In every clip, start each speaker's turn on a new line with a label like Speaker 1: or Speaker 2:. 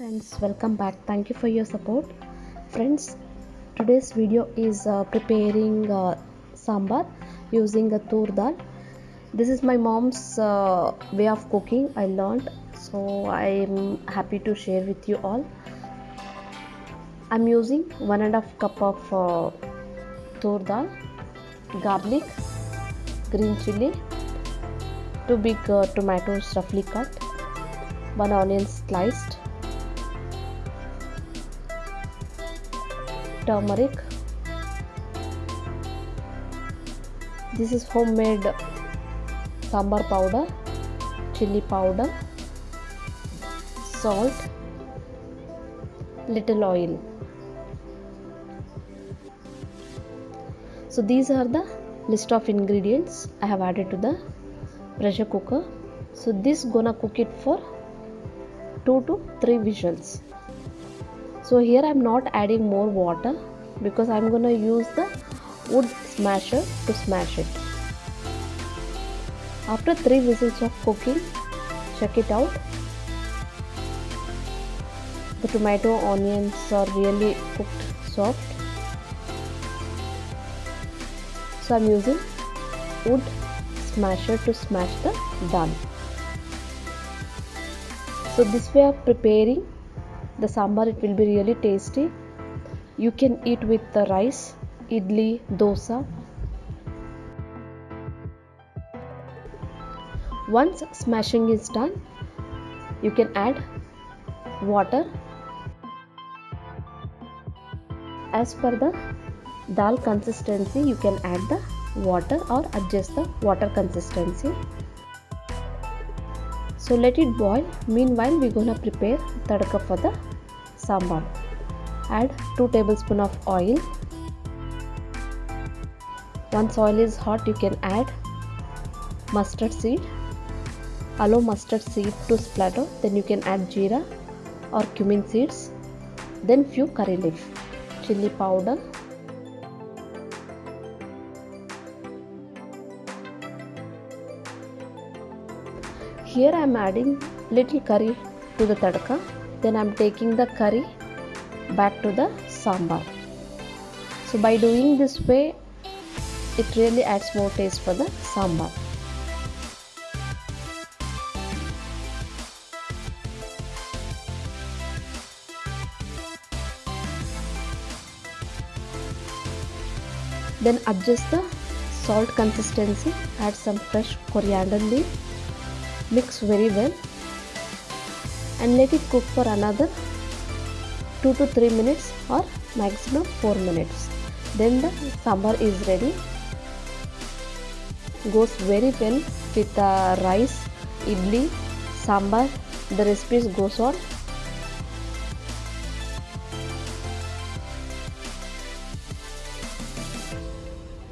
Speaker 1: friends welcome back. Thank you for your support. Friends today's video is uh, preparing uh, sambar using a tur dal. This is my mom's uh, way of cooking. I learned so i'm happy to share with you all. I'm using one and a half cup of uh, tur dal garlic green chili two big uh, tomatoes roughly cut one onion sliced turmeric. This is homemade sambar powder chili powder salt little oil. So these are the list of ingredients i have added to the pressure cooker. So this gonna cook it for 2 to 3 whistles so here i'm not adding more water because i'm gonna use the wood smasher to smash it. After 3 whistles of cooking check it out. The tomato onions are really cooked soft. So i'm using wood smasher to smash the dal so this way of preparing the sambar it will be really tasty. You can eat with the rice idli dosa. Once smashing is done you can add water. As per the dal consistency you can add the water or adjust the water consistency. So let it boil. Meanwhile we're gonna prepare tadka for the sambar. Add 2 tablespoon of oil. Once oil is hot you can add mustard seed. Allow mustard seed to splatter. Then you can add jeera or cumin seeds. Then few curry leaf chili powder. Here i am adding little curry to the tadka then i'm taking the curry back to the sambar. So by doing this way it really adds more taste for the sambar. Then adjust the salt consistency add some fresh coriander leaf. Mix very well and let it cook for another 2 to 3 minutes or maximum 4 minutes. Then the sambar is ready. Goes very well with the rice idli sambar. The recipes goes on.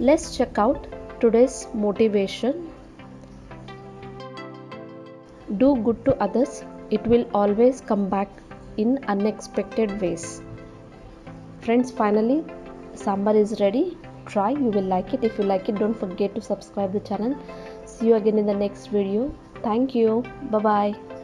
Speaker 1: Let's check out today's motivation. Do good to others it will always come back in unexpected ways. Friends finally sambar is ready. Try you will like it. If you like it don't forget to subscribe the channel. See you again in the next video. Thank you. Bye bye